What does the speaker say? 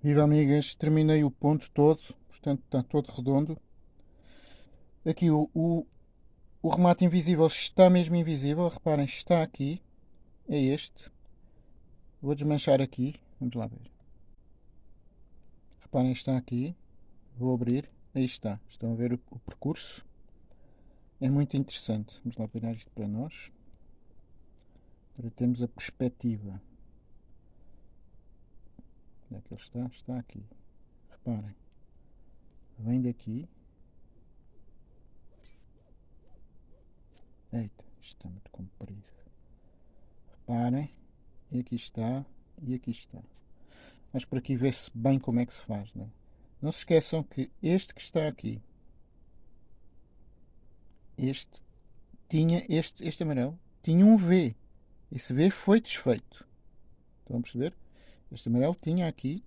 Viva amigas, terminei o ponto todo, portanto está todo redondo. Aqui o, o, o remate invisível está mesmo invisível, reparem, está aqui, é este. Vou desmanchar aqui, vamos lá ver. Reparem, está aqui, vou abrir, aí está, estão a ver o, o percurso. É muito interessante, vamos lá virar isto para nós. Agora temos a perspectiva. Onde é que ele está? Está aqui. Reparem. Vem daqui. Eita, isto está muito comprido. Reparem. E aqui está. E aqui está. Mas por aqui vê-se bem como é que se faz, não é? Não se esqueçam que este que está aqui, este, tinha, este, este amarelo, tinha um V. Esse V foi desfeito. Estão a perceber? Este amarelo tinha aqui